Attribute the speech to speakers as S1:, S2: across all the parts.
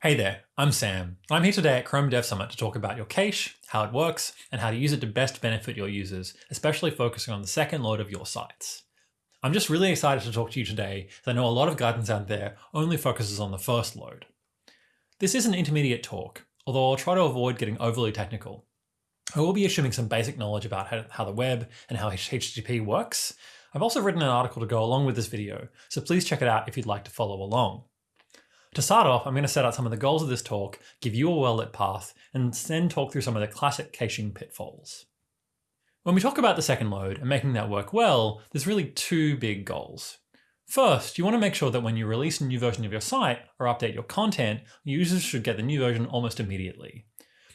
S1: Hey there, I'm Sam. I'm here today at Chrome Dev Summit to talk about your cache, how it works, and how to use it to best benefit your users, especially focusing on the second load of your sites. I'm just really excited to talk to you today, as I know a lot of guidance out there only focuses on the first load. This is an intermediate talk, although I'll try to avoid getting overly technical. I will be assuming some basic knowledge about how, the web and how HTTP works. I've also written an article to go along with this video, so please check it out if you'd like to follow along. To start off, I'm going to set out some of the goals of this talk, give you a well-lit path, and then talk through some of the classic caching pitfalls. When we talk about the second load and making that work well, there's really two big goals. First, you want to make sure that when you release a new version of your site or update your content, users should get the new version almost immediately.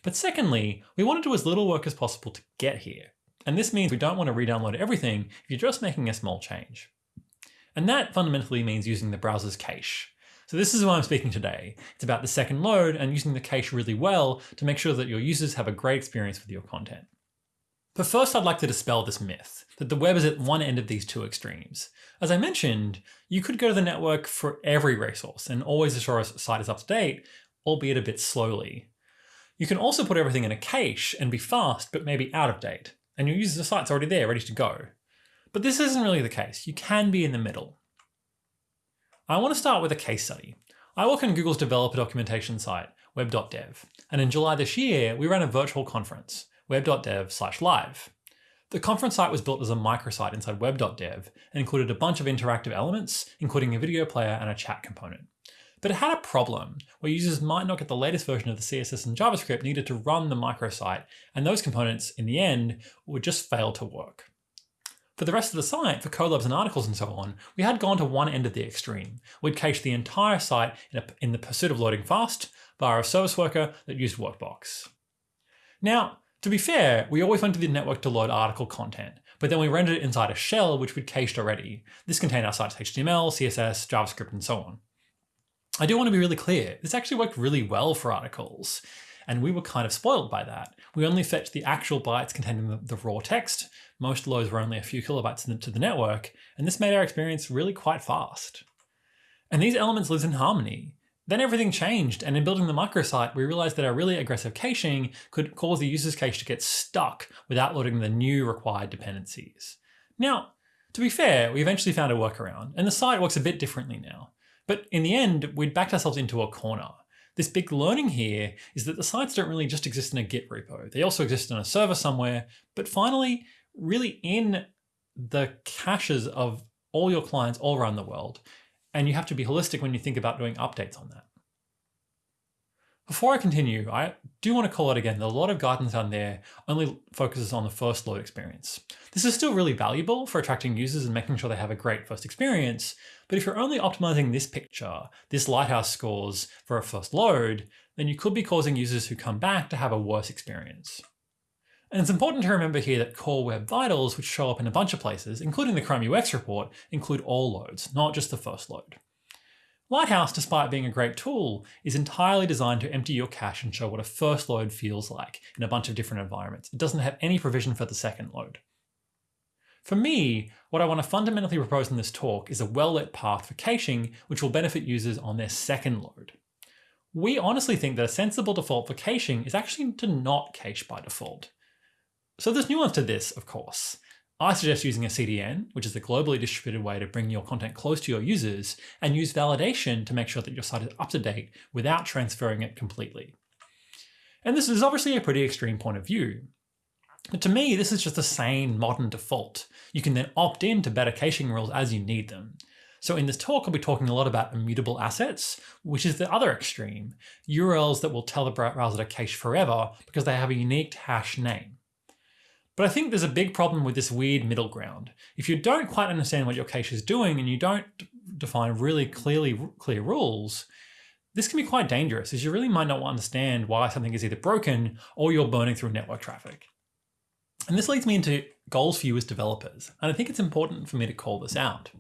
S1: But secondly, we want to do as little work as possible to get here. And this means we don't want to re-download everything if you're just making a small change. And that fundamentally means using the browser's cache. So this is why I'm speaking today. It's about the second load and using the cache really well to make sure that your users have a great experience with your content. But first I'd like to dispel this myth that the web is at one end of these two extremes. As I mentioned, you could go to the network for every resource and always ensure a site is up to date, albeit a bit slowly. You can also put everything in a cache and be fast, but maybe out of date, and your user's site's already there, ready to go. But this isn't really the case. You can be in the middle. I want to start with a case study. I work on Google's developer documentation site, web.dev, and in July this year, we ran a virtual conference, web.dev live. The conference site was built as a microsite inside web.dev and included a bunch of interactive elements, including a video player and a chat component. But it had a problem where users might not get the latest version of the CSS and JavaScript needed to run the microsite, and those components, in the end, would just fail to work. For the rest of the site, for codelabs and articles and so on, we had gone to one end of the extreme. We'd cached the entire site in, a, in the pursuit of loading fast via a service worker that used Workbox. Now, to be fair, we always went to the network to load article content, but then we rendered it inside a shell which we'd cached already. This contained our site's HTML, CSS, JavaScript, and so on. I do want to be really clear, this actually worked really well for articles, and we were kind of spoiled by that. We only fetched the actual bytes containing the, the raw text, most loads were only a few kilobytes to the network, and this made our experience really quite fast. And these elements lived in harmony. Then everything changed, and in building the microsite, we realized that our really aggressive caching could cause the user's cache to get stuck without loading the new required dependencies. Now, to be fair, we eventually found a workaround, and the site works a bit differently now. But in the end, we'd backed ourselves into a corner. This big learning here is that the sites don't really just exist in a Git repo. They also exist on a server somewhere. But finally, really in the caches of all your clients all around the world. And you have to be holistic when you think about doing updates on that. Before I continue, I do want to call out again that a lot of guidance on there only focuses on the first load experience. This is still really valuable for attracting users and making sure they have a great first experience, but if you're only optimizing this picture, this lighthouse scores for a first load, then you could be causing users who come back to have a worse experience. And it's important to remember here that core web vitals, which show up in a bunch of places, including the Chrome UX report, include all loads, not just the first load. Lighthouse, despite being a great tool, is entirely designed to empty your cache and show what a first load feels like in a bunch of different environments. It doesn't have any provision for the second load. For me, what I want to fundamentally propose in this talk is a well-lit path for caching, which will benefit users on their second load. We honestly think that a sensible default for caching is actually to not cache by default. So there's nuance to this, of course. I suggest using a CDN, which is a globally distributed way to bring your content close to your users, and use validation to make sure that your site is up to date without transferring it completely. And this is obviously a pretty extreme point of view. But to me, this is just a sane modern default. You can then opt in to better caching rules as you need them. So in this talk, I'll be talking a lot about immutable assets, which is the other extreme, URLs that will tell the browser to cache forever because they have a unique hash name. But I think there's a big problem with this weird middle ground. If you don't quite understand what your cache is doing and you don't define really clearly clear rules, this can be quite dangerous as you really might not understand why something is either broken or you're burning through network traffic. And this leads me into goals for you as developers. And I think it's important for me to call this out.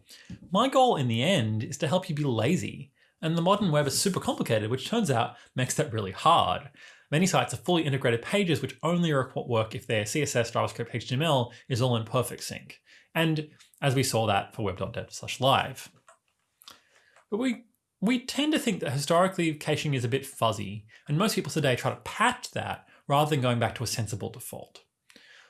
S1: My goal in the end is to help you be lazy. And the modern web is super complicated, which turns out makes that really hard. Many sites are fully integrated pages which only work if their CSS, JavaScript, HTML is all in perfect sync. And as we saw that for web.dev slash live. But we We tend to think that historically caching is a bit fuzzy, and most people today try to patch that rather than going back to a sensible default.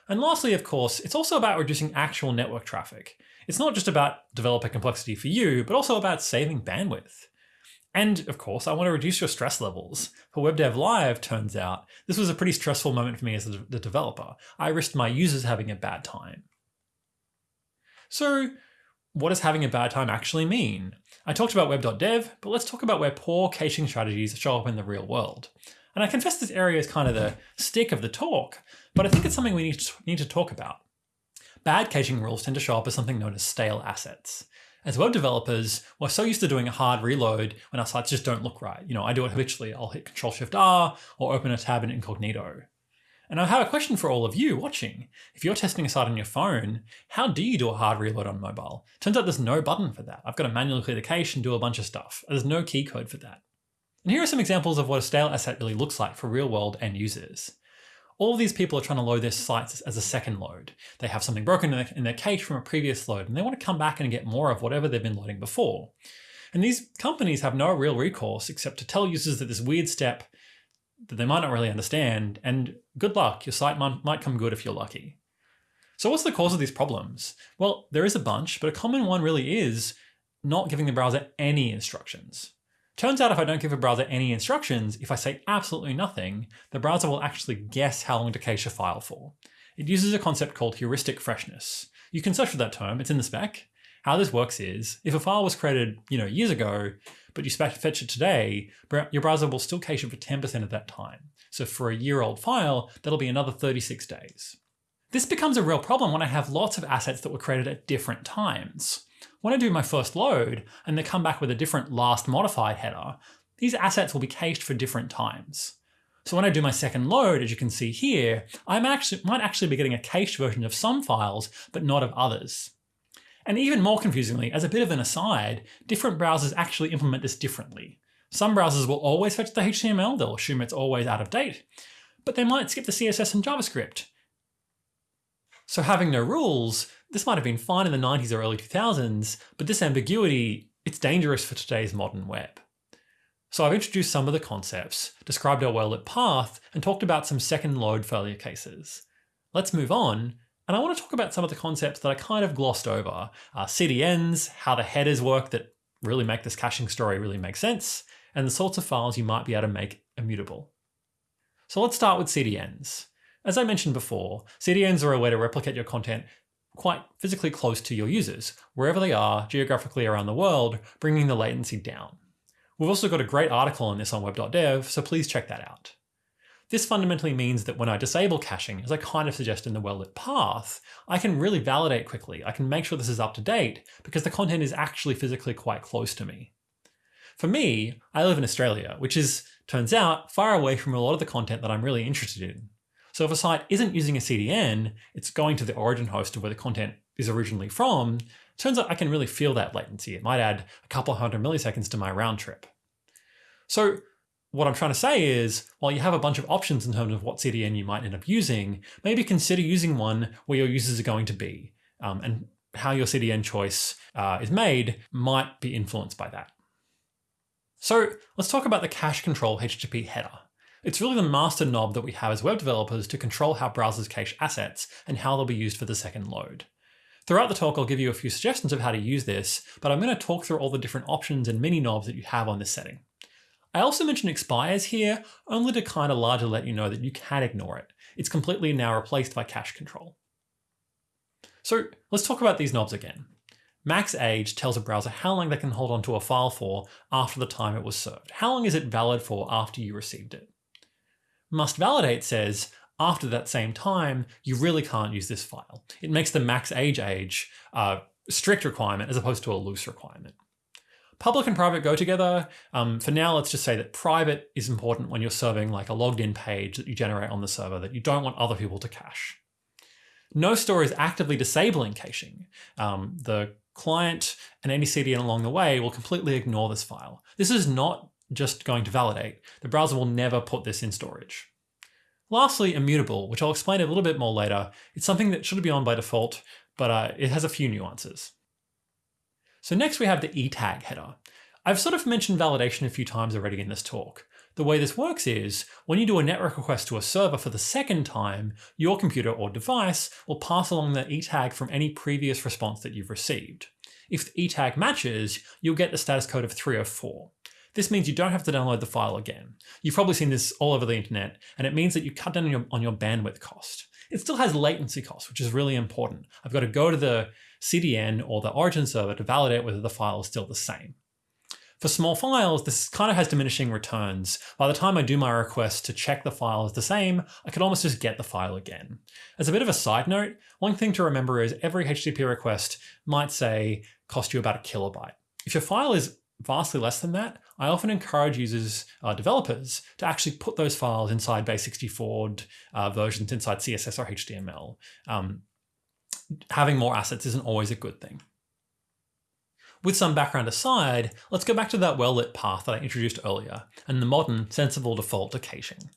S1: And lastly, of course, it's also about reducing actual network traffic. It's not just about developer complexity for you, but also about saving bandwidth. And of course, I want to reduce your stress levels. For WebDev Live, turns out, this was a pretty stressful moment for me as the developer. I risked my users having a bad time. So what does having a bad time actually mean? I talked about web.dev, but let's talk about where poor caching strategies show up in the real world. And I confess this area is kind of the stick of the talk, but I think it's something we need to, need to talk about. Bad caching rules tend to show up as something known as stale assets. As web developers, we're so used to doing a hard reload when our sites just don't look right. You know, I do it habitually. I'll hit Control Shift R or open a tab in incognito. And I have a question for all of you watching. If you're testing a site on your phone, how do you do a hard reload on mobile? Turns out there's no button for that. I've got to manually clear the cache and do a bunch of stuff. There's no key code for that. And here are some examples of what a stale asset really looks like for real world end users. All of these people are trying to load their sites as a second load. They have something broken in their, in their cache from a previous load and they want to come back and get more of whatever they've been loading before. And these companies have no real recourse except to tell users that this weird step that they might not really understand, and good luck, your site might, might come good if you're lucky. So what's the cause of these problems? Well, there is a bunch, but a common one really is not giving the browser any instructions. Turns out if I don't give a browser any instructions, if I say absolutely nothing, the browser will actually guess how long to cache a file for. It uses a concept called heuristic freshness. You can search for that term, it's in the spec. How this works is, if a file was created you know, years ago, but you fetch it today, your browser will still cache it for 10% of that time. So for a year old file, that'll be another 36 days. This becomes a real problem when I have lots of assets that were created at different times. When I do my first load and they come back with a different last modified header, these assets will be cached for different times. So when I do my second load, as you can see here, I actually, might actually be getting a cached version of some files, but not of others. And even more confusingly, as a bit of an aside, different browsers actually implement this differently. Some browsers will always fetch the HTML, they'll assume it's always out of date, but they might skip the CSS and JavaScript. So having no rules this might have been fine in the 90s or early 2000s, but this ambiguity, it's dangerous for today's modern web. So I've introduced some of the concepts, described our well-lit path, and talked about some second load failure cases. Let's move on, and I want to talk about some of the concepts that I kind of glossed over. Uh, CDNs, how the headers work that really make this caching story really make sense, and the sorts of files you might be able to make immutable. So let's start with CDNs. As I mentioned before, CDNs are a way to replicate your content quite physically close to your users, wherever they are geographically around the world, bringing the latency down. We've also got a great article on this on web.dev, so please check that out. This fundamentally means that when I disable caching, as I kind of suggest in the well-lit path, I can really validate quickly. I can make sure this is up to date because the content is actually physically quite close to me. For me, I live in Australia, which is, turns out, far away from a lot of the content that I'm really interested in. So if a site isn't using a CDN, it's going to the origin host of where the content is originally from, turns out I can really feel that latency. It might add a couple hundred milliseconds to my round trip. So what I'm trying to say is, while you have a bunch of options in terms of what CDN you might end up using, maybe consider using one where your users are going to be, um, and how your CDN choice uh, is made might be influenced by that. So let's talk about the cache control HTTP header. It's really the master knob that we have as web developers to control how browsers cache assets and how they'll be used for the second load. Throughout the talk, I'll give you a few suggestions of how to use this, but I'm going to talk through all the different options and mini knobs that you have on this setting. I also mentioned expires here, only to kind of largely let you know that you can ignore it. It's completely now replaced by cache control. So let's talk about these knobs again. Max age tells a browser how long they can hold onto a file for after the time it was served. How long is it valid for after you received it? Must validate says, after that same time, you really can't use this file. It makes the max age age a strict requirement as opposed to a loose requirement. Public and private go together. Um, for now, let's just say that private is important when you're serving like a logged in page that you generate on the server that you don't want other people to cache. No store is actively disabling caching. Um, the client and any CDN along the way will completely ignore this file. This is not just going to validate. The browser will never put this in storage. Lastly, immutable, which I'll explain a little bit more later. It's something that should be on by default, but uh, it has a few nuances. So next we have the e-tag header. I've sort of mentioned validation a few times already in this talk. The way this works is, when you do a network request to a server for the second time, your computer or device will pass along the e-tag from any previous response that you've received. If the e-tag matches, you'll get the status code of 304. This means you don't have to download the file again. You've probably seen this all over the internet, and it means that you cut down on your, on your bandwidth cost. It still has latency cost, which is really important. I've got to go to the CDN or the origin server to validate whether the file is still the same. For small files, this kind of has diminishing returns. By the time I do my request to check the file is the same, I could almost just get the file again. As a bit of a side note, one thing to remember is every HTTP request might say cost you about a kilobyte. If your file is vastly less than that, I often encourage users, uh, developers, to actually put those files inside base64 uh, versions inside CSS or HTML. Um, having more assets isn't always a good thing. With some background aside, let's go back to that well-lit path that I introduced earlier, and the modern, sensible default to caching.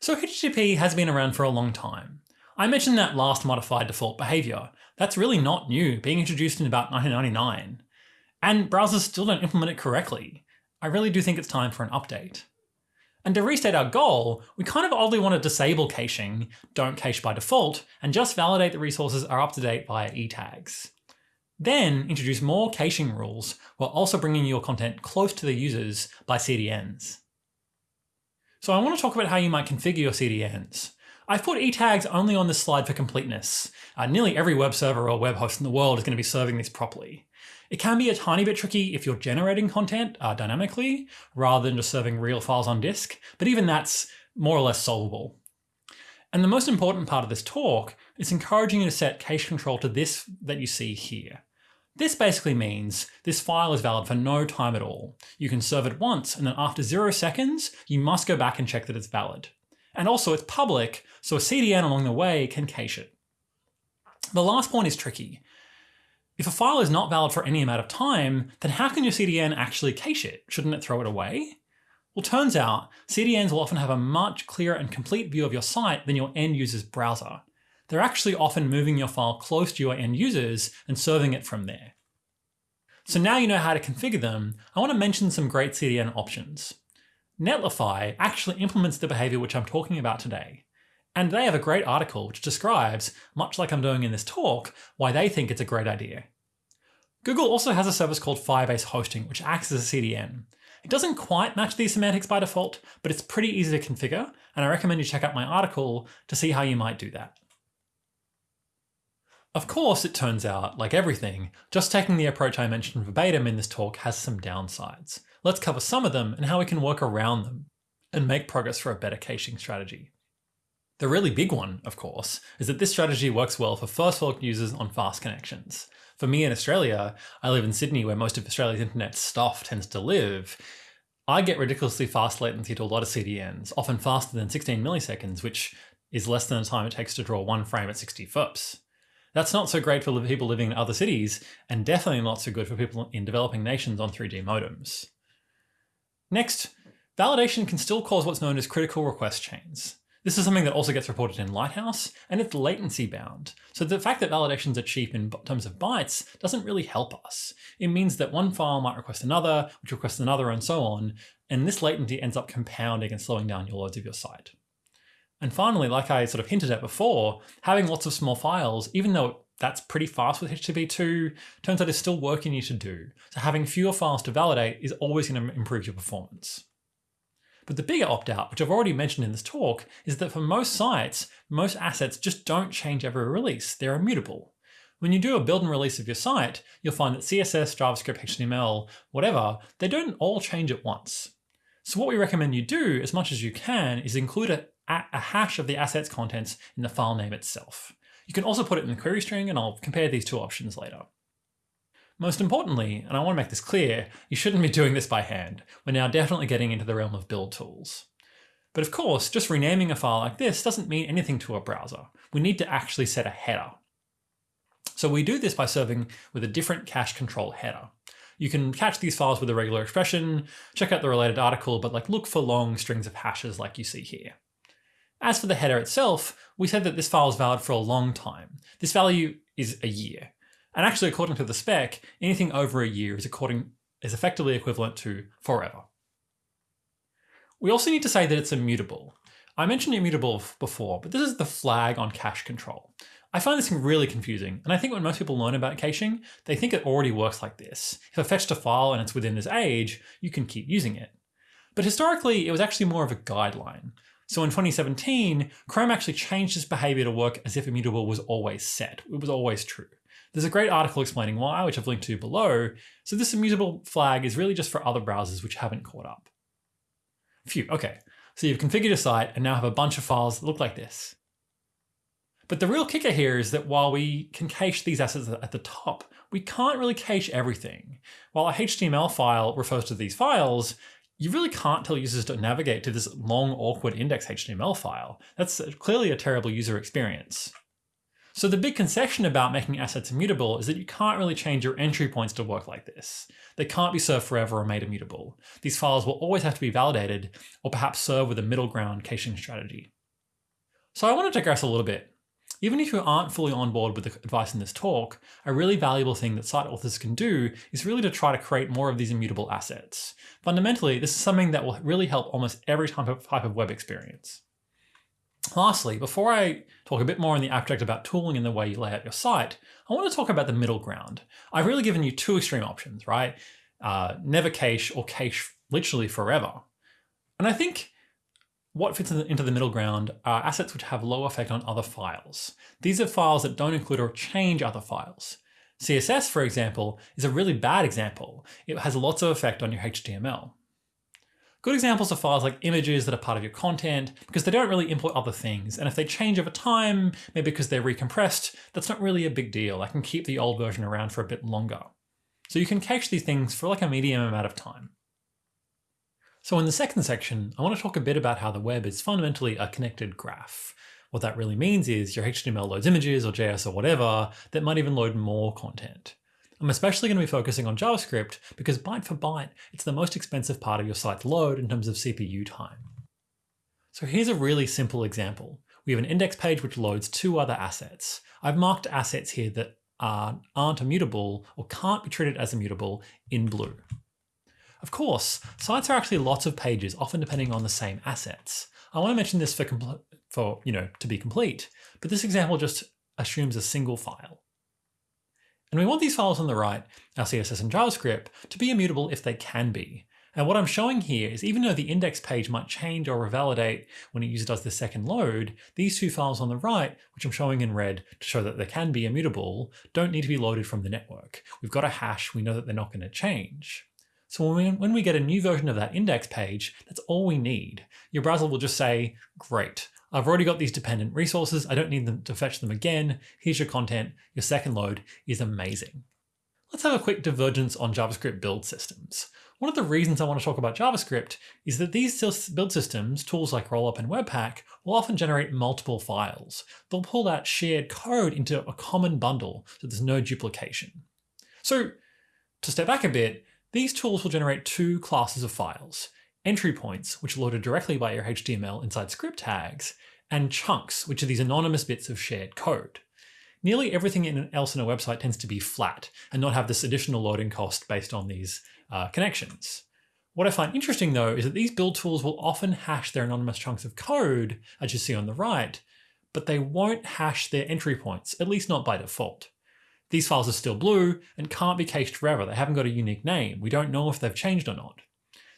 S1: So HTTP has been around for a long time. I mentioned that last modified default behavior. That's really not new, being introduced in about 1999. And browsers still don't implement it correctly. I really do think it's time for an update. And to restate our goal, we kind of oddly want to disable caching, don't cache by default, and just validate the resources are up to date via e-tags. Then introduce more caching rules while also bringing your content close to the users by CDNs. So I want to talk about how you might configure your CDNs. I've put e-tags only on this slide for completeness. Uh, nearly every web server or web host in the world is going to be serving these properly. It can be a tiny bit tricky if you're generating content uh, dynamically rather than just serving real files on disk, but even that's more or less solvable. And the most important part of this talk is encouraging you to set cache control to this that you see here. This basically means this file is valid for no time at all. You can serve it once and then after zero seconds, you must go back and check that it's valid. And also it's public, so a CDN along the way can cache it. The last point is tricky. If a file is not valid for any amount of time, then how can your CDN actually cache it? Shouldn't it throw it away? Well, turns out CDNs will often have a much clearer and complete view of your site than your end user's browser they're actually often moving your file close to your end users and serving it from there. So now you know how to configure them, I want to mention some great CDN options. Netlify actually implements the behavior which I'm talking about today. And they have a great article which describes, much like I'm doing in this talk, why they think it's a great idea. Google also has a service called Firebase Hosting, which acts as a CDN. It doesn't quite match these semantics by default, but it's pretty easy to configure, and I recommend you check out my article to see how you might do that. Of course, it turns out, like everything, just taking the approach I mentioned verbatim in this talk has some downsides. Let's cover some of them and how we can work around them and make progress for a better caching strategy. The really big one, of course, is that this strategy works well for first world users on fast connections. For me in Australia, I live in Sydney where most of Australia's internet stuff tends to live. I get ridiculously fast latency to a lot of CDNs, often faster than 16 milliseconds, which is less than the time it takes to draw one frame at 60 FPS. That's not so great for people living in other cities, and definitely not so good for people in developing nations on 3G modems. Next, validation can still cause what's known as critical request chains. This is something that also gets reported in Lighthouse, and it's latency bound. So the fact that validations are cheap in terms of bytes doesn't really help us. It means that one file might request another, which requests another, and so on, and this latency ends up compounding and slowing down your loads of your site. And finally, like I sort of hinted at before, having lots of small files, even though that's pretty fast with HTTP2, turns out is still work you need to do. So having fewer files to validate is always going to improve your performance. But the bigger opt-out, which I've already mentioned in this talk, is that for most sites, most assets just don't change every release. They're immutable. When you do a build and release of your site, you'll find that CSS, JavaScript, HTML, whatever, they don't all change at once. So what we recommend you do as much as you can is include a a hash of the asset's contents in the file name itself. You can also put it in the query string and I'll compare these two options later. Most importantly, and I want to make this clear, you shouldn't be doing this by hand. We're now definitely getting into the realm of build tools. But of course, just renaming a file like this doesn't mean anything to a browser. We need to actually set a header. So we do this by serving with a different cache control header. You can catch these files with a regular expression, check out the related article, but like look for long strings of hashes like you see here. As for the header itself, we said that this file is valid for a long time. This value is a year. And actually, according to the spec, anything over a year is according is effectively equivalent to forever. We also need to say that it's immutable. I mentioned immutable before, but this is the flag on cache control. I find this thing really confusing, and I think when most people learn about caching, they think it already works like this. If I fetched a file and it's within this age, you can keep using it. But historically, it was actually more of a guideline. So in 2017, Chrome actually changed its behavior to work as if immutable was always set. It was always true. There's a great article explaining why, which I've linked to below. So this immutable flag is really just for other browsers which haven't caught up. Phew, okay. So you've configured your site and now have a bunch of files that look like this. But the real kicker here is that while we can cache these assets at the top, we can't really cache everything. While a HTML file refers to these files, you really can't tell users to navigate to this long, awkward index HTML file. That's clearly a terrible user experience. So the big concession about making assets immutable is that you can't really change your entry points to work like this. They can't be served forever or made immutable. These files will always have to be validated or perhaps serve with a middle ground caching strategy. So I want to digress a little bit. Even if you aren't fully on board with the advice in this talk, a really valuable thing that site authors can do is really to try to create more of these immutable assets. Fundamentally, this is something that will really help almost every type of, type of web experience. Lastly, before I talk a bit more in the abstract about tooling and the way you lay out your site, I want to talk about the middle ground. I've really given you two extreme options, right? Uh, never cache or cache literally forever. And I think what fits into the middle ground are assets which have low effect on other files. These are files that don't include or change other files. CSS, for example, is a really bad example. It has lots of effect on your HTML. Good examples are files like images that are part of your content because they don't really import other things. And if they change over time, maybe because they're recompressed, that's not really a big deal. I can keep the old version around for a bit longer. So you can cache these things for like a medium amount of time. So in the second section, I want to talk a bit about how the web is fundamentally a connected graph. What that really means is your HTML loads images or JS or whatever that might even load more content. I'm especially going to be focusing on JavaScript because byte for byte, it's the most expensive part of your site's load in terms of CPU time. So here's a really simple example. We have an index page which loads two other assets. I've marked assets here that are, aren't immutable or can't be treated as immutable in blue. Of course, sites are actually lots of pages, often depending on the same assets. I want to mention this for, for you know, to be complete, but this example just assumes a single file. And we want these files on the right, our CSS and JavaScript, to be immutable if they can be. And what I'm showing here is even though the index page might change or revalidate when a user does the second load, these two files on the right, which I'm showing in red to show that they can be immutable, don't need to be loaded from the network. We've got a hash, we know that they're not going to change. So when we, when we get a new version of that index page, that's all we need. Your browser will just say, great, I've already got these dependent resources. I don't need them to fetch them again. Here's your content. Your second load is amazing. Let's have a quick divergence on JavaScript build systems. One of the reasons I want to talk about JavaScript is that these build systems, tools like Rollup and Webpack, will often generate multiple files. They'll pull that shared code into a common bundle so there's no duplication. So to step back a bit, these tools will generate two classes of files entry points, which are loaded directly by your HTML inside script tags, and chunks, which are these anonymous bits of shared code. Nearly everything else in a website tends to be flat and not have this additional loading cost based on these uh, connections. What I find interesting though is that these build tools will often hash their anonymous chunks of code, as you see on the right, but they won't hash their entry points, at least not by default. These files are still blue and can't be cached forever. They haven't got a unique name. We don't know if they've changed or not.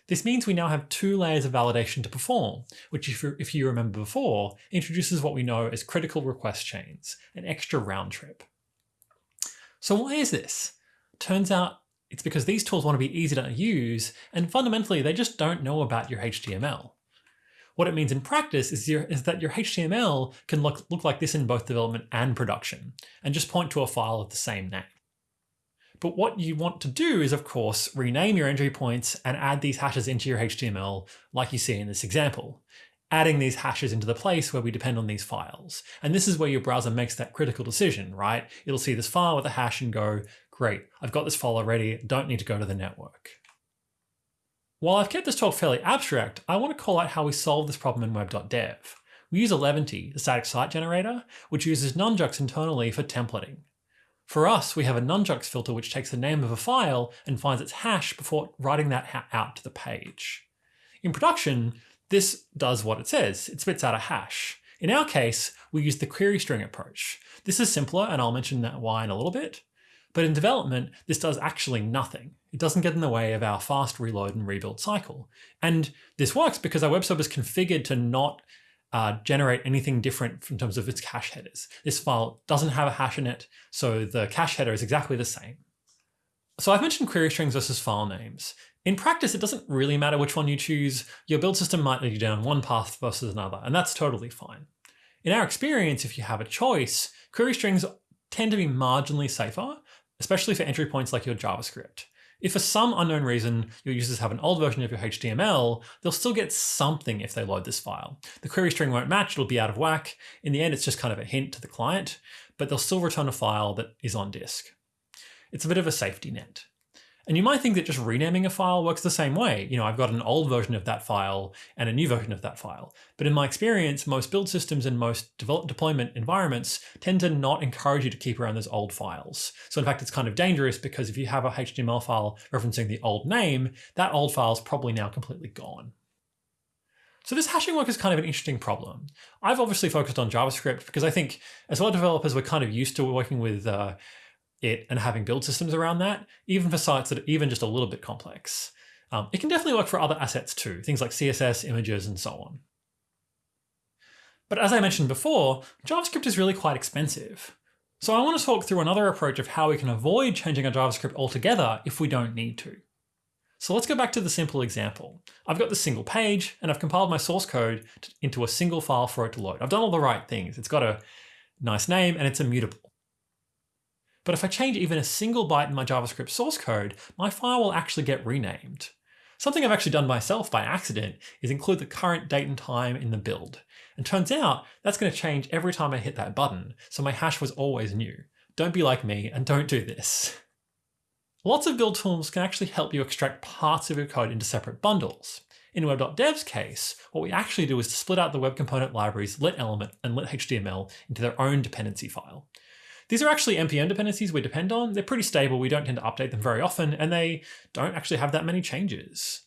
S1: This means we now have two layers of validation to perform, which if, if you remember before, introduces what we know as critical request chains, an extra round trip. So why is this? Turns out it's because these tools want to be easy to use, and fundamentally they just don't know about your HTML. What it means in practice is, your, is that your HTML can look, look like this in both development and production, and just point to a file of the same name. But what you want to do is, of course, rename your entry points and add these hashes into your HTML like you see in this example, adding these hashes into the place where we depend on these files. And this is where your browser makes that critical decision, right? It'll see this file with a hash and go, great, I've got this file already, don't need to go to the network. While I've kept this talk fairly abstract, I want to call out how we solve this problem in web.dev. We use Eleventy, the static site generator, which uses Nunjucks internally for templating. For us, we have a nunjucks filter which takes the name of a file and finds its hash before writing that out to the page. In production, this does what it says. It spits out a hash. In our case, we use the query string approach. This is simpler, and I'll mention that why in a little bit. But in development, this does actually nothing. It doesn't get in the way of our fast reload and rebuild cycle. And this works because our web server is configured to not uh, generate anything different in terms of its cache headers. This file doesn't have a hash in it, so the cache header is exactly the same. So I've mentioned query strings versus file names. In practice, it doesn't really matter which one you choose. Your build system might lead you down one path versus another, and that's totally fine. In our experience, if you have a choice, query strings tend to be marginally safer, especially for entry points like your JavaScript. If for some unknown reason your users have an old version of your HTML, they'll still get something if they load this file. The query string won't match, it'll be out of whack. In the end, it's just kind of a hint to the client, but they'll still return a file that is on disk. It's a bit of a safety net. And you might think that just renaming a file works the same way. You know, I've got an old version of that file and a new version of that file. But in my experience, most build systems and most deployment environments tend to not encourage you to keep around those old files. So in fact, it's kind of dangerous because if you have a HTML file referencing the old name, that old file is probably now completely gone. So this hashing work is kind of an interesting problem. I've obviously focused on JavaScript because I think as of developers, we're kind of used to working with uh, it and having build systems around that, even for sites that are even just a little bit complex. Um, it can definitely work for other assets too, things like CSS, images, and so on. But as I mentioned before, JavaScript is really quite expensive. So I want to talk through another approach of how we can avoid changing our JavaScript altogether if we don't need to. So let's go back to the simple example. I've got the single page and I've compiled my source code into a single file for it to load. I've done all the right things. It's got a nice name and it's immutable. But if I change even a single byte in my JavaScript source code, my file will actually get renamed. Something I've actually done myself by accident is include the current date and time in the build. And turns out that's going to change every time I hit that button, so my hash was always new. Don't be like me and don't do this. Lots of build tools can actually help you extract parts of your code into separate bundles. In web.dev's case, what we actually do is to split out the web component libraries lit element and lit HTML into their own dependency file. These are actually NPM dependencies we depend on. They're pretty stable. We don't tend to update them very often, and they don't actually have that many changes.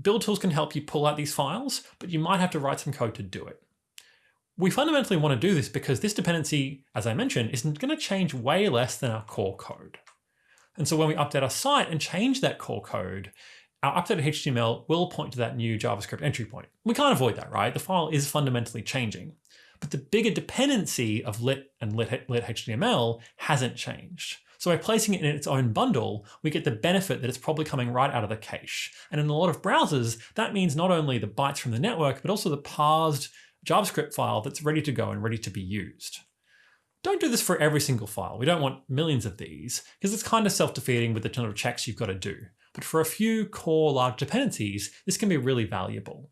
S1: Build tools can help you pull out these files, but you might have to write some code to do it. We fundamentally want to do this because this dependency, as I mentioned, isn't going to change way less than our core code. And so when we update our site and change that core code, our updated HTML will point to that new JavaScript entry point. We can't avoid that, right? The file is fundamentally changing. But the bigger dependency of lit and lit, lit HTML hasn't changed. So by placing it in its own bundle, we get the benefit that it's probably coming right out of the cache. And in a lot of browsers, that means not only the bytes from the network, but also the parsed JavaScript file that's ready to go and ready to be used. Don't do this for every single file. We don't want millions of these, because it's kind of self-defeating with the ton of checks you've got to do. But for a few core large dependencies, this can be really valuable.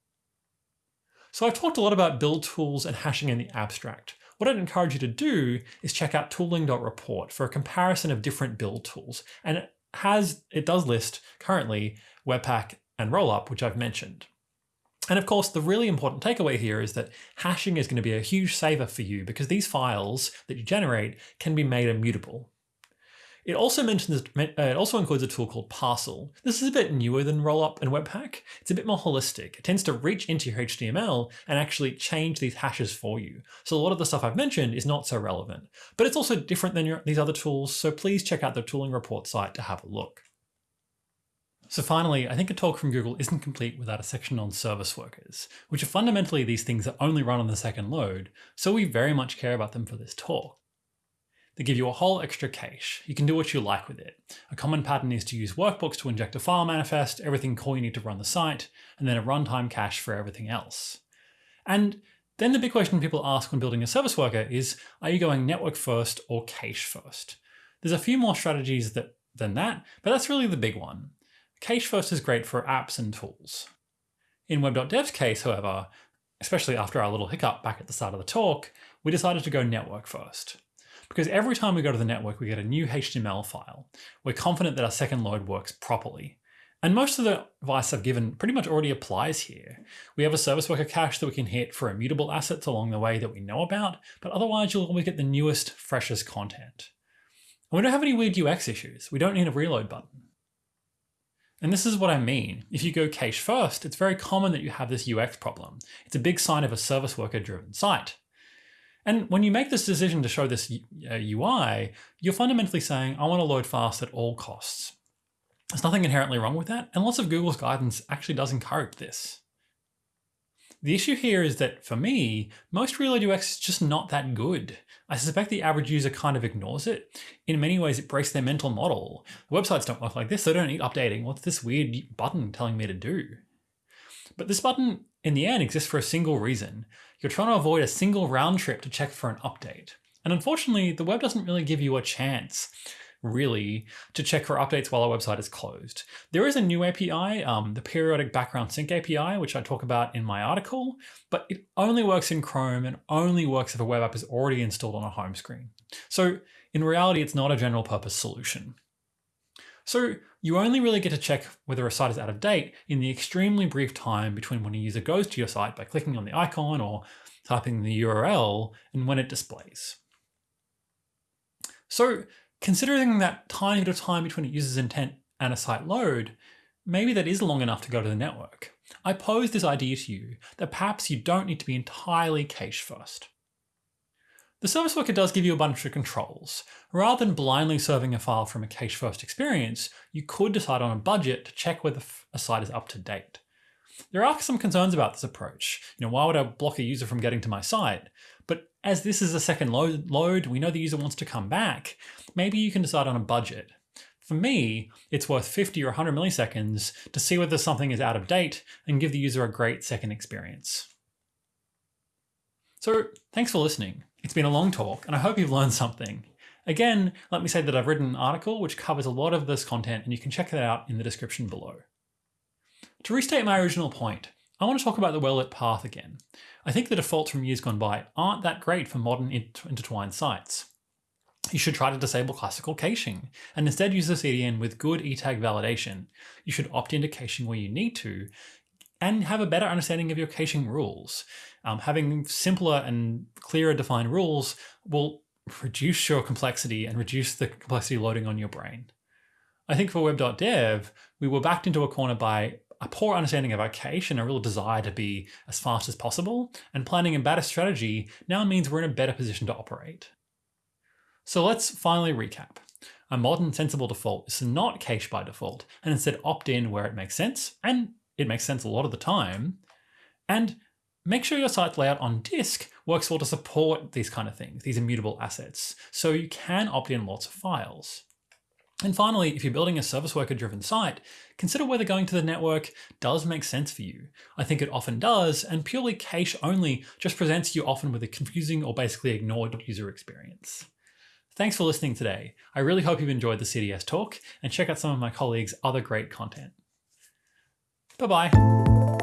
S1: So I've talked a lot about build tools and hashing in the abstract. What I'd encourage you to do is check out tooling.report for a comparison of different build tools. And it has, it does list currently Webpack and Rollup, which I've mentioned. And of course, the really important takeaway here is that hashing is going to be a huge saver for you because these files that you generate can be made immutable. It also mentions uh, it also includes a tool called Parcel. This is a bit newer than Rollup and Webpack. It's a bit more holistic. It tends to reach into your HTML and actually change these hashes for you. So a lot of the stuff I've mentioned is not so relevant, but it's also different than your, these other tools. So please check out the tooling report site to have a look. So finally, I think a talk from Google isn't complete without a section on service workers, which are fundamentally these things that only run on the second load, so we very much care about them for this talk. They give you a whole extra cache. You can do what you like with it. A common pattern is to use Workbox to inject a file manifest, everything core you need to run the site, and then a runtime cache for everything else. And then the big question people ask when building a service worker is, are you going network first or cache first? There's a few more strategies that, than that, but that's really the big one. Cache first is great for apps and tools. In web.dev's case, however, especially after our little hiccup back at the start of the talk, we decided to go network first. Because every time we go to the network, we get a new HTML file. We're confident that our second load works properly. And most of the advice I've given pretty much already applies here. We have a service worker cache that we can hit for immutable assets along the way that we know about, but otherwise you'll always get the newest, freshest content. And we don't have any weird UX issues. We don't need a reload button. And this is what I mean. If you go cache first, it's very common that you have this UX problem. It's a big sign of a service worker driven site. And when you make this decision to show this UI, uh, you're fundamentally saying, I want to load fast at all costs. There's nothing inherently wrong with that, and lots of Google's guidance actually does encourage this. The issue here is that for me, most Reload UX is just not that good. I suspect the average user kind of ignores it. In many ways, it breaks their mental model. The websites don't work like this. So they don't need updating. What's this weird button telling me to do? But this button, in the end, exists for a single reason. You're trying to avoid a single round trip to check for an update. And unfortunately, the web doesn't really give you a chance really, to check for updates while our website is closed. There is a new API, um, the periodic background sync API, which I talk about in my article, but it only works in Chrome and only works if a web app is already installed on a home screen. So in reality, it's not a general purpose solution. So you only really get to check whether a site is out of date in the extremely brief time between when a user goes to your site by clicking on the icon or typing the URL and when it displays. So Considering that tiny bit of time between a user's intent and a site load, maybe that is long enough to go to the network. I pose this idea to you that perhaps you don't need to be entirely cache first. The service worker does give you a bunch of controls. Rather than blindly serving a file from a cache first experience, you could decide on a budget to check whether a site is up to date. There are some concerns about this approach. You know, why would I block a user from getting to my site? But as this is a second load, load, we know the user wants to come back. Maybe you can decide on a budget. For me, it's worth 50 or 100 milliseconds to see whether something is out of date and give the user a great second experience. So thanks for listening. It's been a long talk and I hope you've learned something. Again, let me say that I've written an article which covers a lot of this content and you can check that out in the description below. To restate my original point, I want to talk about the well-lit path again. I think the defaults from years gone by aren't that great for modern intertwined sites. You should try to disable classical caching and instead use the CDN with good ETAG validation. You should opt into caching where you need to and have a better understanding of your caching rules. Um, having simpler and clearer defined rules will reduce your complexity and reduce the complexity loading on your brain. I think for web.dev, we were backed into a corner by a poor understanding of our cache and a real desire to be as fast as possible, and planning a better strategy now means we're in a better position to operate. So let's finally recap. A modern sensible default is not cache by default and instead opt in where it makes sense, and it makes sense a lot of the time, and make sure your site's layout on disk works well to support these kind of things, these immutable assets, so you can opt in lots of files. And finally, if you're building a service worker driven site, consider whether going to the network does make sense for you. I think it often does, and purely cache only just presents you often with a confusing or basically ignored user experience. Thanks for listening today. I really hope you've enjoyed the CDS talk and check out some of my colleagues' other great content. Bye-bye.